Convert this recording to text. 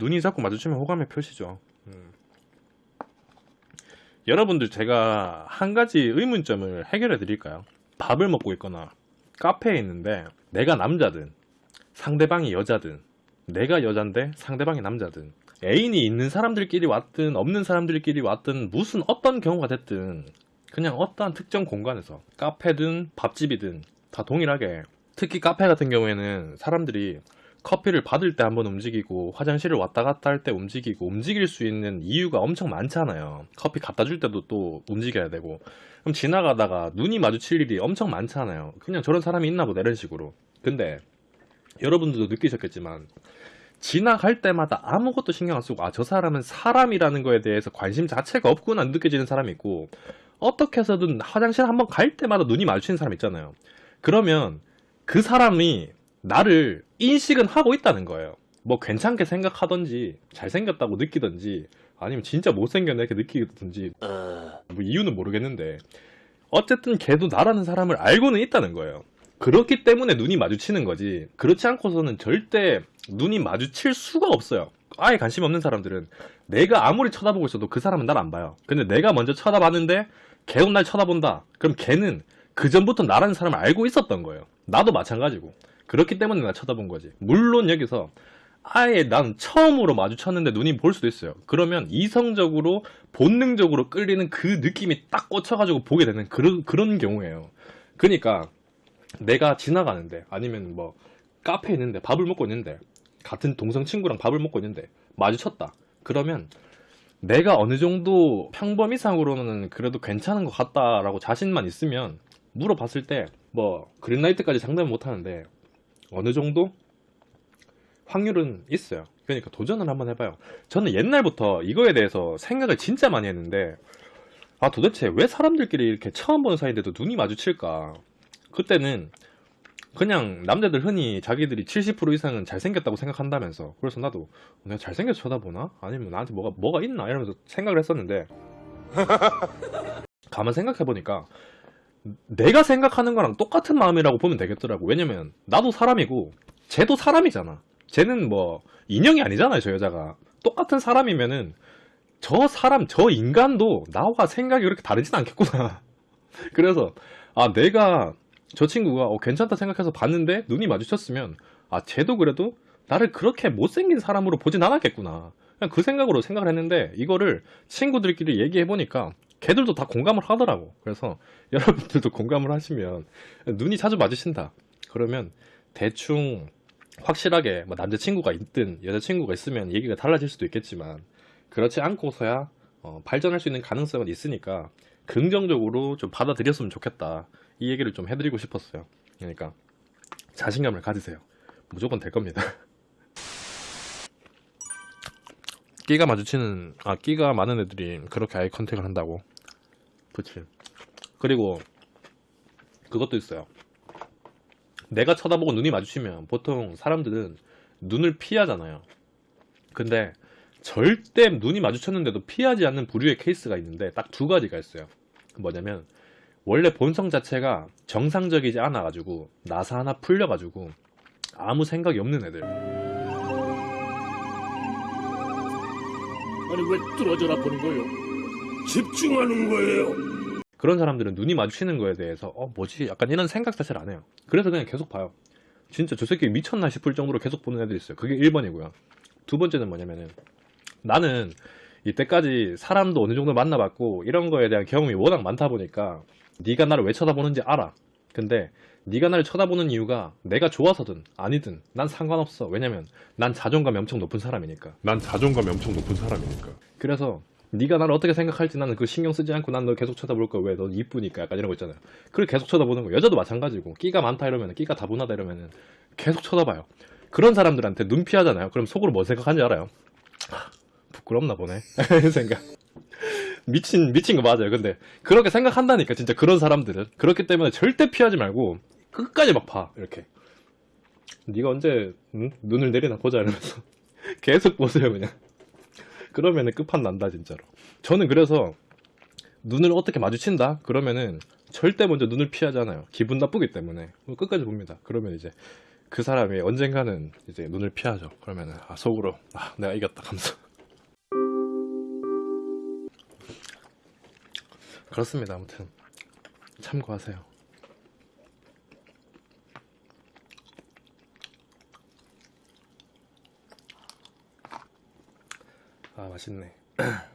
눈이 자꾸 마주치면 호감의 표시죠. 음. 여러분들 제가 한 가지 의문점을 해결해 드릴까요? 밥을 먹고 있거나 카페에 있는데 내가 남자든 상대방이 여자든 내가 여잔데 상대방이 남자든 애인이 있는 사람들끼리 왔든 없는 사람들끼리 왔든 무슨 어떤 경우가 됐든 그냥 어떠한 특정 공간에서 카페든 밥집이든 다 동일하게 특히 카페 같은 경우에는 사람들이 커피를 받을 때 한번 움직이고 화장실을 왔다 갔다 할 때 움직이고 움직일 수 있는 이유가 엄청 많잖아요. 커피 갖다 줄 때도 또 움직여야 되고 그럼 지나가다가 눈이 마주칠 일이 엄청 많잖아요. 그냥 저런 사람이 있나 보다 이런 식으로. 근데 여러분들도 느끼셨겠지만 지나갈 때마다 아무것도 신경 안 쓰고 아 저 사람은 사람이라는 거에 대해서 관심 자체가 없구나 느껴지는 사람이 있고 어떻게 해서든 화장실 한번 갈 때마다 눈이 마주치는 사람 있잖아요. 그러면 그 사람이 나를 인식은 하고 있다는 거예요. 뭐 괜찮게 생각하던지 잘생겼다고 느끼던지 아니면 진짜 못생겼네 이렇게 느끼던지 뭐 이유는 모르겠는데 어쨌든 걔도 나라는 사람을 알고는 있다는 거예요. 그렇기 때문에 눈이 마주치는 거지 그렇지 않고서는 절대 눈이 마주칠 수가 없어요. 아예 관심 없는 사람들은 내가 아무리 쳐다보고 있어도 그 사람은 날 안 봐요. 근데 내가 먼저 쳐다봤는데 걔도 날 쳐다본다. 그럼 걔는 그 전부터 나라는 사람을 알고 있었던 거예요. 나도 마찬가지고. 그렇기 때문에 내가 쳐다본 거지. 물론 여기서 아예 난 처음으로 마주쳤는데 눈이 볼 수도 있어요. 그러면 이성적으로 본능적으로 끌리는 그 느낌이 딱 꽂혀가지고 보게 되는 그런 그런 경우예요. 그러니까 내가 지나가는데 아니면 뭐 카페에 있는데 밥을 먹고 있는데 같은 동성 친구랑 밥을 먹고 있는데 마주쳤다. 그러면 내가 어느 정도 평범 이상으로는 그래도 괜찮은 것 같다라고 자신만 있으면 물어봤을 때 뭐 그린라이트까지 장담은 못하는데 어느 정도 확률은 있어요. 그러니까 도전을 한번 해봐요. 저는 옛날부터 이거에 대해서 생각을 진짜 많이 했는데 아 도대체 왜 사람들끼리 이렇게 처음 보는 사이인데도 눈이 마주칠까? 그때는 그냥 남자들 흔히 자기들이 70% 이상은 잘생겼다고 생각한다면서 그래서 나도 내가 잘생겨서 쳐다보나? 아니면 나한테 뭐가 뭐가 있나? 이러면서 생각을 했었는데 가만 생각해보니까 내가 생각하는 거랑 똑같은 마음이라고 보면 되겠더라고. 왜냐면 나도 사람이고 쟤도 사람이잖아. 쟤는 뭐 인형이 아니잖아요 저 여자가. 똑같은 사람이면은 저 사람 저 인간도 나와 생각이 그렇게 다르진 않겠구나. 그래서 아 내가 저 친구가 어, 괜찮다 생각해서 봤는데 눈이 마주쳤으면 아 쟤도 그래도 나를 그렇게 못생긴 사람으로 보진 않았겠구나. 그냥 그 생각으로 생각을 했는데 이거를 친구들끼리 얘기해 보니까 걔들도 다 공감을 하더라고. 그래서 여러분들도 공감을 하시면 눈이 자주 마주친다. 그러면 대충 확실하게 뭐 남자친구가 있든 여자친구가 있으면 얘기가 달라질 수도 있겠지만 그렇지 않고서야 어, 발전할 수 있는 가능성은 있으니까 긍정적으로 좀 받아들였으면 좋겠다. 이 얘기를 좀 해드리고 싶었어요. 그러니까 자신감을 가지세요. 무조건 될 겁니다 끼가 마주치는 아 끼가 많은 애들이 그렇게 아이 컨택을 한다고. 그치. 그리고 그것도 있어요. 내가 쳐다보고 눈이 마주치면 보통 사람들은 눈을 피하잖아요. 근데 절대 눈이 마주쳤는데도 피하지 않는 부류의 케이스가 있는데 딱 두 가지가 있어요. 뭐냐면 원래 본성 자체가 정상적이지 않아 가지고 나사 하나 풀려 가지고 아무 생각이 없는 애들 아니 왜 뚫어져라 보는 거예요? 집중하는 거예요. 그런 사람들은 눈이 마주치는 거에 대해서 어 뭐지? 약간 이런 생각 자체를 안 해요. 그래서 그냥 계속 봐요. 진짜 저 새끼 미쳤나 싶을 정도로 계속 보는 애들이 있어요. 그게 1번이고요. 두 번째는 뭐냐면은 나는 이때까지 사람도 어느 정도 만나봤고 이런 거에 대한 경험이 워낙 많다 보니까 네가 나를 왜 쳐다보는지 알아. 근데 네가 나를 쳐다보는 이유가 내가 좋아서든 아니든 난 상관없어. 왜냐면 난 자존감이 엄청 높은 사람이니까. 난 자존감이 엄청 높은 사람이니까. 그래서 네가 나를 어떻게 생각할지 나는 그 신경 쓰지 않고 난 너 계속 쳐다볼 거야. 왜넌 이쁘니까? 약간 이런 거 있잖아요. 그걸 계속 쳐다보는 거 여자도 마찬가지고. 끼가 많다 이러면 끼가 다분하다 이러면은 계속 쳐다봐요. 그런 사람들한테 눈 피하잖아요. 그럼 속으로 뭐 생각하는지 알아요? 하, 부끄럽나 보네. 생각. 미친 미친 거 맞아요. 근데 그렇게 생각한다니까 진짜 그런 사람들은. 그렇기 때문에 절대 피하지 말고 끝까지 막 봐 이렇게 네가 언제 응? 눈을 내리나 보자 이러면서 계속 보세요 그냥 그러면은 끝판 난다 진짜로 저는 그래서 눈을 어떻게 마주친다 그러면은 절대 먼저 눈을 피하잖아요 기분 나쁘기 때문에 끝까지 봅니다 그러면 이제 그 사람이 언젠가는 이제 눈을 피하죠. 그러면은 아, 속으로 아, 내가 이겼다 하면서 그렇습니다. 아무튼 참고하세요. 아 맛있네.